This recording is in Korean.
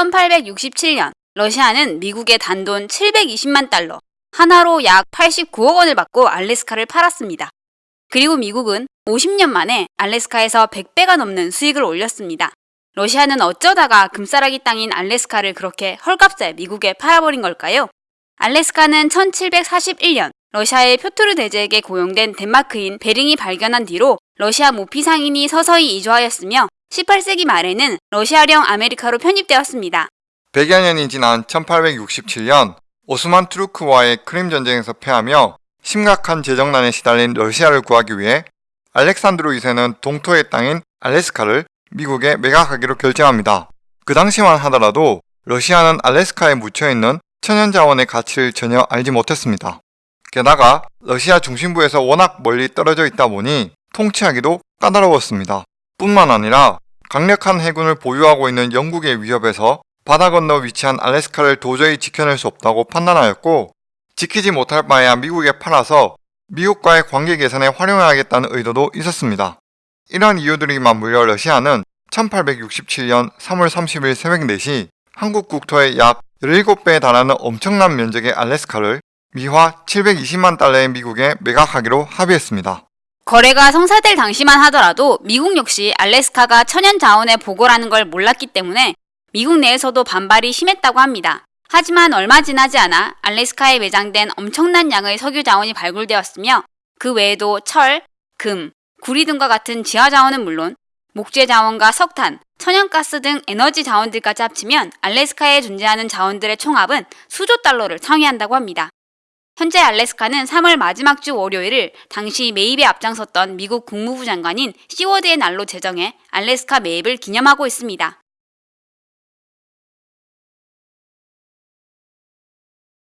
1867년 러시아는 미국의 단돈 720만 달러, 하나로 약 89억 원을 받고 알래스카를 팔았습니다. 그리고 미국은 50년 만에 알래스카에서 100배가 넘는 수익을 올렸습니다. 러시아는 어쩌다가 금싸라기 땅인 알래스카를 그렇게 헐값에 미국에 팔아버린 걸까요? 알래스카는 1741년 러시아의 표토르 대제에게 고용된 덴마크인 베링이 발견한 뒤로 러시아 모피 상인이 서서히 이주하였으며 18세기 말에는 러시아령 아메리카로 편입되었습니다. 100여 년이 지난 1867년 오스만 투르크와의 크림 전쟁에서 패하며 심각한 재정난에 시달린 러시아를 구하기 위해 알렉산드로 2세는 동토의 땅인 알래스카를 미국에 매각하기로 결정합니다. 그 당시만 하더라도 러시아는 알래스카에 묻혀있는 천연 자원의 가치를 전혀 알지 못했습니다. 게다가 러시아 중심부에서 워낙 멀리 떨어져 있다 보니 통치하기도 까다로웠습니다. 뿐만 아니라 강력한 해군을 보유하고 있는 영국의 위협에서 바다 건너 위치한 알래스카를 도저히 지켜낼 수 없다고 판단하였고 지키지 못할 바에야 미국에 팔아서 미국과의 관계 개선에 활용해야겠다는 의도도 있었습니다. 이러한 이유들이 맞물려 러시아는 1867년 3월 30일 새벽 4시 한국 국토의 약 17배에 달하는 엄청난 면적의 알래스카를 미화 720만 달러의 미국에 매각하기로 합의했습니다. 거래가 성사될 당시만 하더라도 미국 역시 알래스카가 천연 자원의 보고라는 걸 몰랐기 때문에 미국 내에서도 반발이 심했다고 합니다. 하지만 얼마 지나지 않아 알래스카에 매장된 엄청난 양의 석유 자원이 발굴되었으며 그 외에도 철, 금, 구리 등과 같은 지하 자원은 물론 목재 자원과 석탄, 천연가스 등 에너지 자원들까지 합치면 알래스카에 존재하는 자원들의 총합은 수조 달러를 상회한다고 합니다. 현재 알래스카는 3월 마지막 주 월요일을 당시 매입에 앞장섰던 미국 국무부 장관인 시워드의 날로 제정해 알래스카 매입을 기념하고 있습니다.